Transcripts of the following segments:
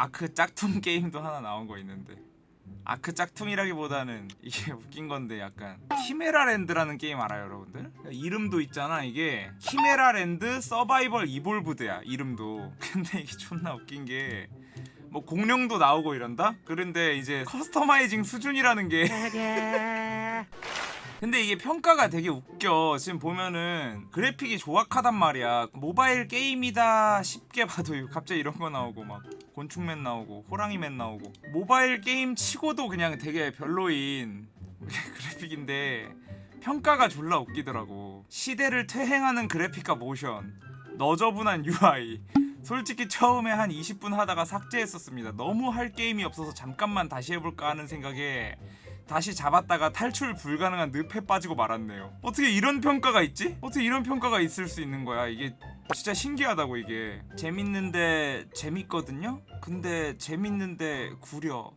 아크 짝퉁 게임도 하나 나온 거 있는데. 아크 짝퉁이라기보다는 이게 웃긴 건데 약간 키메라랜드라는 게임 알아요 여러분들? 이름도 있잖아 이게. 키메라랜드 Survival Evolved야 이름도. 근데 이게 존나 웃긴 게 뭐 공룡도 나오고 이런다? 그런데 이제 customizing 수준이라는 게. 근데 이게 평가가 되게 웃겨. 지금 보면은 그래픽이 조악하단 말이야. 모바일 게임이다 싶게 봐도 갑자기 이런 거 나오고 막 곤충맨 나오고 호랑이맨 나오고. 모바일 게임 치고도 그냥 되게 별로인 그래픽인데 평가가 졸라 웃기더라고. 시대를 퇴행하는 그래픽과 모션. 너저분한 UI 솔직히 처음에 한 20분 하다가 삭제했었습니다. 너무 할 게임이 없어서 잠깐만 다시 해볼까 하는 생각에 다시 잡았다가 탈출 불가능한 늪에 빠지고 말았네요. 어떻게 이런 평가가 있지? 어떻게 이런 평가가 있을 수 있는 거야? 이게 진짜 신기하다고 이게. 재밌는데 재밌거든요? 근데 재밌는데 구려.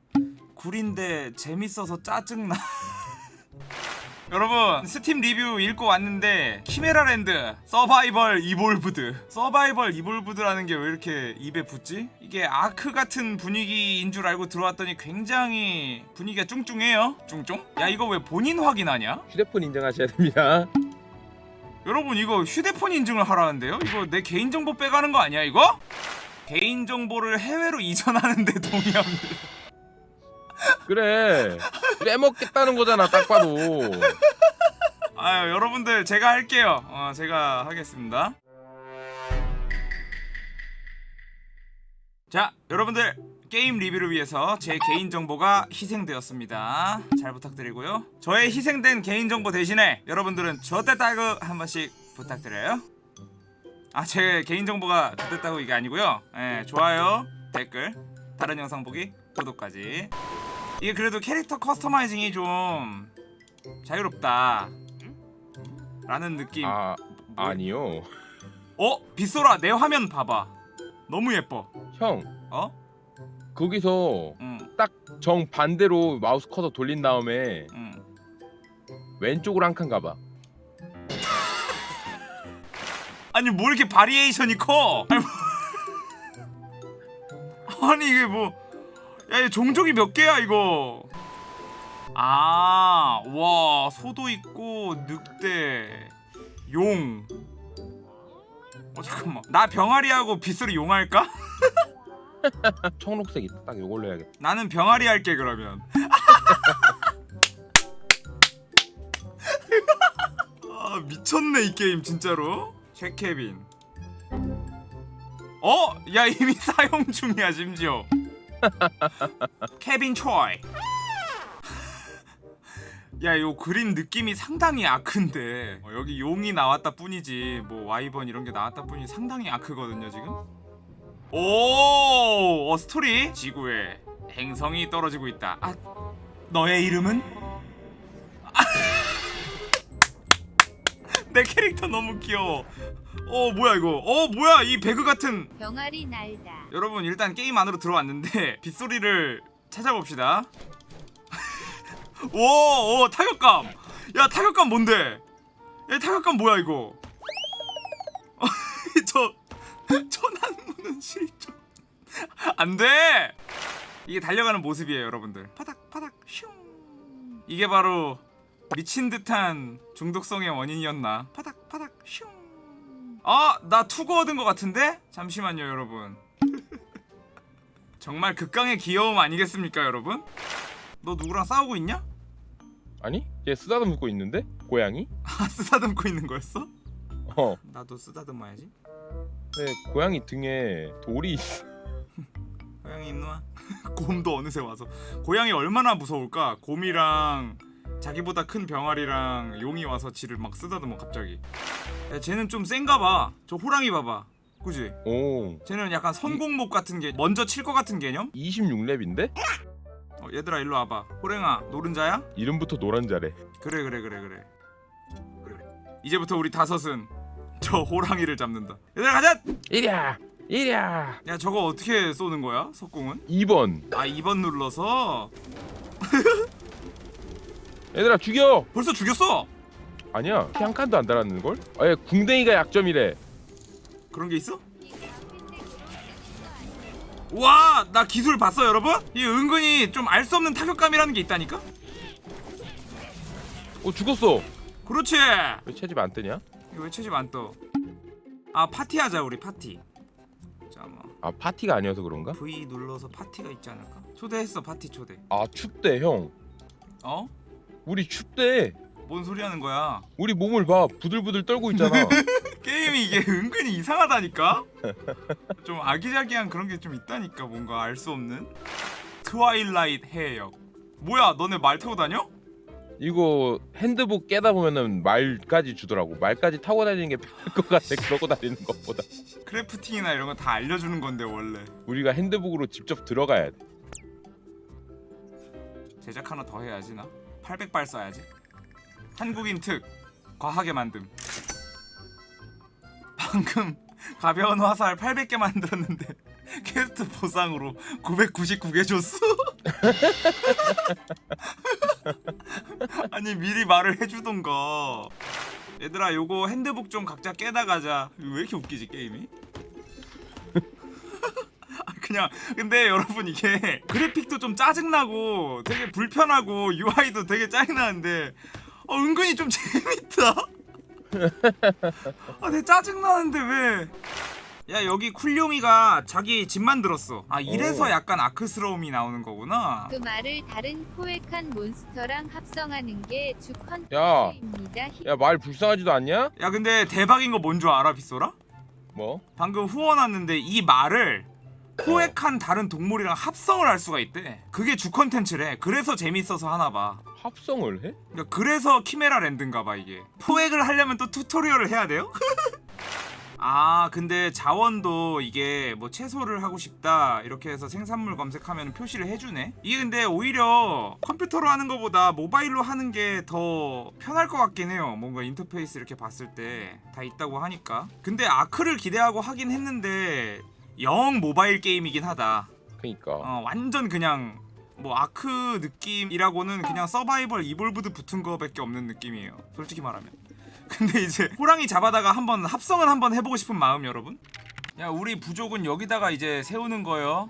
구린데 재밌어서 짜증나 여러분 스팀 리뷰 읽고 왔는데 키메라랜드 Survival Evolved Survival Evolved라는 게 왜 이렇게 입에 붙지? 이게 아크 같은 분위기인 줄 알고 들어왔더니 굉장히 분위기가 쭝쭝해요 쭝쭝? 야 이거 왜 본인 확인하냐? 휴대폰 인증하셔야 됩니다. 여러분 이거 휴대폰 인증을 하라는데요? 이거 내 개인정보 빼가는 거 아니야 이거? 개인정보를 해외로 이전하는데 동의합니다 그래. 빼먹겠다는 거잖아, 딱 봐도. 아유 여러분들 제가 할게요. 어 제가 하겠습니다. 자 여러분들 게임 리뷰를 위해서 제 개인정보가 희생되었습니다. 잘 부탁드리고요. 저의 희생된 개인정보 대신에 여러분들은 저때 따그 한 번씩 부탁드려요. 아 제 개인정보가 저때 따고 이게 아니고요. 예, 좋아요 댓글 다른 영상 보기 구독까지 이게 그래도 캐릭터 커스터마이징이 좀 자유롭다 라는 느낌 아, 뭐- 아니요. 어? 빗소라 내 화면 봐봐 너무 예뻐 형, 어? 거기서 응정 반대로 마우스 커서 돌린 다음에 응. 왼쪽으로 한 칸 가봐. 아니 뭐 이렇게 variation이 커 아니, 뭐... 아니 이게 뭐 야이 종족이 몇 개야 이거 아 와 소도 있고 늑대 용 어, 잠깐만 나 병아리하고 빗소라 용할까? 청록색 있다. 딱 요걸로 해야겠다. 나는 병아리 할게 그러면 아 미쳤네 이 게임 진짜로 최케빈 어? 야 이미 사용 중이야 심지어 케빈 초이. 야, 요 그림 느낌이 상당히 아크인데. 어, 여기 용이 나왔다 뿐이지 뭐 와이번 이런 게 나왔다 뿐이 상당히 아크거든요 지금. 오, 어, 스토리? 지구에 행성이 떨어지고 있다. 아, 너의 이름은? 내 캐릭터 너무 귀여워. 어, 뭐야 이거? 어, 뭐야 이 배그 같은. 병아리 날다. 여러분 일단 게임 안으로 들어왔는데 빗소리를 찾아봅시다. 오, 오 타격감. 야 타격감 뭔데? 야 타격감 뭐야 이거? 저 천안문은 실종. 안돼. 이게 달려가는 모습이에요, 여러분들. 파닥 파닥 슝. 이게 바로 미친 듯한 중독성의 원인이었나? 파닥 파닥 슝. 아, 나 투구 얻은 것 같은데? 잠시만요, 여러분. 정말 극강의 귀여움 아니겠습니까, 여러분? 너 누구랑 싸우고 있냐? 아니? 얘 쓰다듬고 있는데? 고양이? 아, 쓰다듬고 있는 거였어? 어. 나도 쓰다듬어야지. 네, 고양이 등에 돌이. 고양이 있누아? 곰도 어느새 와서 고양이 얼마나 무서울까? 곰이랑 자기보다 큰 병아리랑 용이 와서 지를 막 쓰다듬어 갑자기 야 쟤는 좀 센가 봐저 호랑이 봐봐 그지? 오. 쟤는 약간 선공목 같은 게 먼저 칠 것 같은 개념? 26렙인데? 어, 얘들아 일로 와봐 호랭아 노른자야? 이름부터 노란자래. 그래 그래 그래 그래 그래 이제부터 우리 다섯은 저 호랑이를 잡는다 얘들아 가자! 이랴! 이랴! 야 저거 어떻게 쏘는 거야? 석궁은? 2번. 아 2번 눌러서 얘들아 죽여! 벌써 죽였어! 아니야. 피 한 칸도 안 달았는 걸? 아예 궁뎅이가 약점이래. 그런 게 있어? 와, 나 기술 봤어, 여러분? 이 은근히 좀 알 수 없는 타격감이라는 게 있다니까? 어 죽었어 그렇지. 왜 채집 안 뜨냐? 이거 왜 채집 안 떠? 아, 파티 하자, 우리 파티. 잠깐만. 아 파티가 아니어서 그런가? V 눌러서 파티가 있지 않을까? 초대했어, 파티 초대. 아 춥대 형 어? 우리 춥대. 뭔 소리 하는 거야? 우리 몸을 봐. 부들부들 떨고 있잖아. 게임이 이게 은근히 이상하다니까? 좀 아기자기한 그런 게 좀 있다니까 뭔가 알 수 없는? 트와일라이트 해역. 뭐야 너네 말 타고 다녀? 이거 핸드북 깨다 보면은 말까지 주더라고. 말까지 타고 다니는 게 편할 것 같아. 그러고 다니는 것보다. crafting이나 이런 거 다 알려주는 건데 원래. 우리가 핸드북으로 직접 들어가야 돼. 제작 하나 더 해야지 나 800발 써야지. 한국인 특 과하게 만듦. 방금 가벼운 화살 800개 만들었는데 퀘스트 보상으로 999개 줬어? 아니 미리 말을 해주던가. 얘들아 요거 핸드북 좀 각자 깨다 가자. 왜 이렇게 웃기지 게임이? 아, 그냥 근데 여러분 이게 그래픽도 좀 짜증나고 되게 불편하고 UI도 되게 짜증나는데 어, 은근히 좀 재밌다 아 되게 짜증나는데 왜 야 여기 쿨룡이가 자기 집 만들었어 아 이래서 오. 약간 아크스러움이 나오는 거구나 그 말을 다른 포획한 몬스터랑 합성하는 게 주 야. 컨텐츠입니다. 야 말 불쌍하지도 않냐? 야 근데 대박인 거 뭔 줄 알아 빗소라? 뭐? 방금 후원 왔는데 이 말을 포획한 다른 동물이랑 합성을 할 수가 있대. 그게 주 컨텐츠래. 그래서 재밌어서 하나봐. 합성을 해? 그러니까 그래서 키메라 랜드인가봐 이게. 포획을 하려면 또 tutorial을 해야 돼요? 아 근데 자원도 이게 뭐 채소를 하고 싶다 이렇게 해서 생산물 검색하면 표시를 해주네? 이게 근데 오히려 컴퓨터로 하는 것보다 모바일로 하는 게 더 편할 것 같긴 해요. 뭔가 인터페이스 이렇게 봤을 때 다 있다고 하니까. 근데 아크를 기대하고 하긴 했는데 영 모바일 게임이긴 하다 그니까 어, 완전 그냥 뭐 아크 느낌이라고는 그냥 서바이벌 이볼브드 붙은 거밖에 없는 느낌이에요. 솔직히 말하면. 근데 이제 호랑이 잡아다가 한번 합성은 한번 해보고 싶은 마음 여러분. 야 우리 부족은 여기다가 이제 세우는 거요.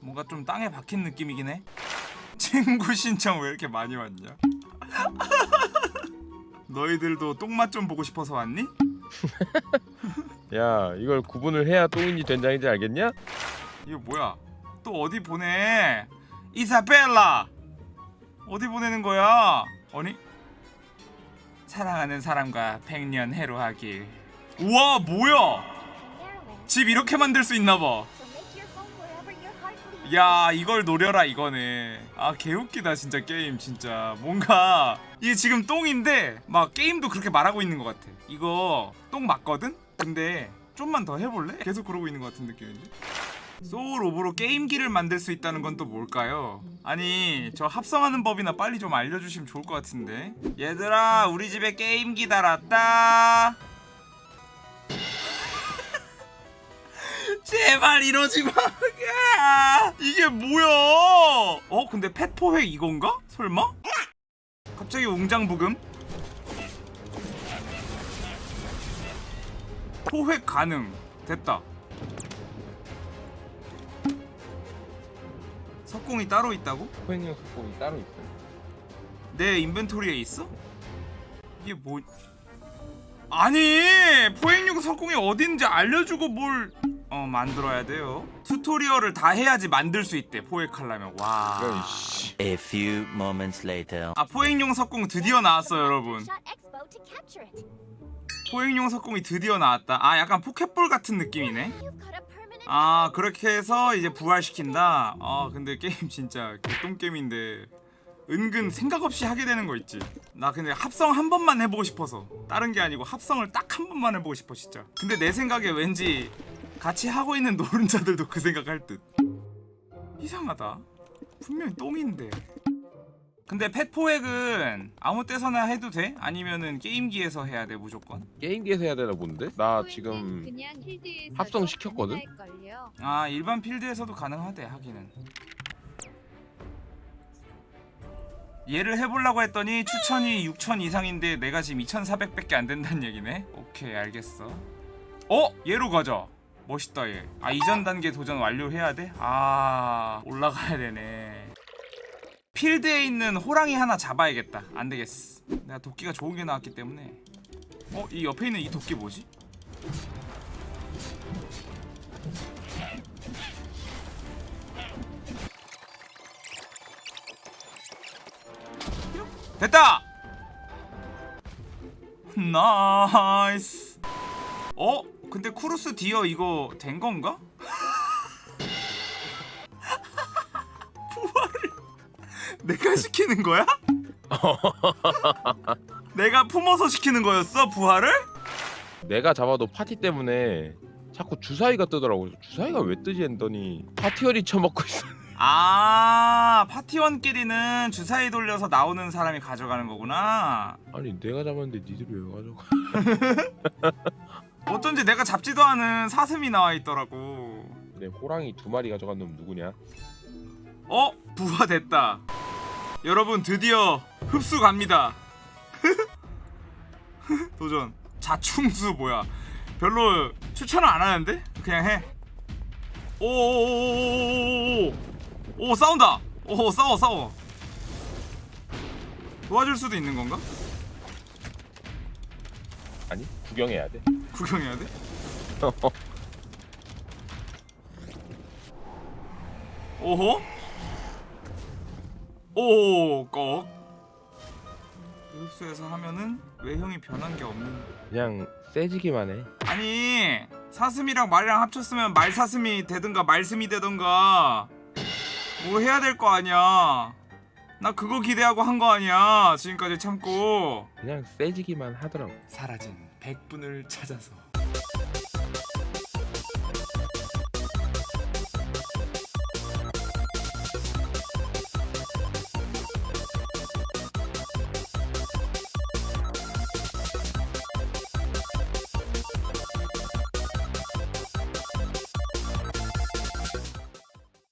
뭔가 좀 땅에 박힌 느낌이긴 해. 친구 신청 왜 이렇게 많이 왔냐? 너희들도 똥맛 좀 보고 싶어서 왔니? 야 이걸 구분을 해야 똥인지 된장인지 알겠냐? 이거 뭐야? 또 어디 보내? 이사벨라! 어디 보내는 거야? 아니? 사랑하는 사람과 백년 해로하길. 우와, 뭐야? 집 이렇게 만들 수 있나 봐. 야, 이걸 노려라 이거네. 아, 개웃기다 진짜 게임 진짜. 뭔가 이게 지금 똥인데 막 게임도 그렇게 말하고 있는 것 같아. 이거 똥 맞거든? 근데 좀만 더 해볼래? 계속 그러고 있는 것 같은 느낌인데. 소울 오브로 게임기를 만들 수 있다는 건 또 뭘까요? 아니 저 합성하는 법이나 빨리 좀 알려주시면 좋을 것 같은데 얘들아 우리 집에 게임기 달았다 제발 이러지 마 야, 이게 뭐야 어 근데 펫포획 이건가? 설마? 갑자기 웅장부금? 포획 가능. 됐다. 석공이 따로 있다고? 포획용 석공이 따로 있어. 내 인벤토리에 있어? 이게 뭐 아니! 포획용 석공이 어딘지 알려주고 뭘 어 만들어야 돼요. 튜토리얼을 다 해야지 만들 수 있대 포획하려면. 와. A few moments later. 아 포획용 석공 드디어 나왔어요 여러분 포획용 석공이 드디어 나왔다. 아 약간 포켓볼 같은 느낌이네. 아 그렇게 해서 이제 부활시킨다? 아 근데 게임 진짜 개똥게임인데 은근 생각 없이 하게 되는 거 있지. 나 근데 합성 한 번만 해보고 싶어서. 다른 게 아니고 합성을 딱 한 번만 해보고 싶어 진짜. 근데 내 생각에 왠지 같이 하고 있는 노른자들도 그 생각할 듯. 이상하다. 분명히 똥인데 근데 펫포획은 아무 때서나 해도 돼? 아니면은 게임기에서 해야 돼 무조건? 게임기에서 해야 되나 본데? 나 지금 합성 시켰거든? 아 일반 필드에서도 가능하대 하기는 얘를 해보려고 했더니 추천이 6천 이상인데 내가 지금 2,400밖에 안 된다는 얘기네 오케이 알겠어 어? 얘로 가자 멋있다 얘. 아 이전 단계 도전 완료해야 돼? 아 올라가야 되네. 필드에 있는 호랑이 하나 잡아야겠다. 안 되겠어. 내가 도끼가 좋은 게 나왔기 때문에. 어 이 옆에 있는 이 도끼 뭐지? 됐다! nice. 어? 근데 쿠루스 디어 이거 된 건가? 내가 시키는 거야? 내가 품어서 시키는 거였어 부활을? 내가 잡아도 파티 때문에 자꾸 주사위가 뜨더라고. 주사위가 왜 뜨지 했더니 파티원이 쳐먹고 있어. 아 파티원끼리는 주사위 돌려서 나오는 사람이 가져가는 거구나. 아니 내가 잡았는데 니들이 왜 가져가? 어쩐지 내가 잡지도 않은 사슴이 나와 있더라고. 내 호랑이 두 마리 가져간 놈 누구냐? 어 부화 됐다. 여러분 드디어 흡수 갑니다. 도전. 자충수 뭐야? 별로 추천을 안 하는데 그냥 해. 오오오오오오오 오 싸운다. 오 싸워 싸워. 도와줄 수도 있는 건가? 아니 구경해야 돼. 구경해야 돼? 오호? 오, 꺽. 흡수해서 하면은 외형이 변한 게 없는. 그냥 세지기만 해. 아니, 사슴이랑 말이랑 합쳤으면 말사슴이 되든가 말슴이 되든가 뭐 해야 될 거 아니야. 나 그거 기대하고 한 거 아니야. 지금까지 참고. 그냥 세지기만 하더라고. 사라진 백분을 찾아서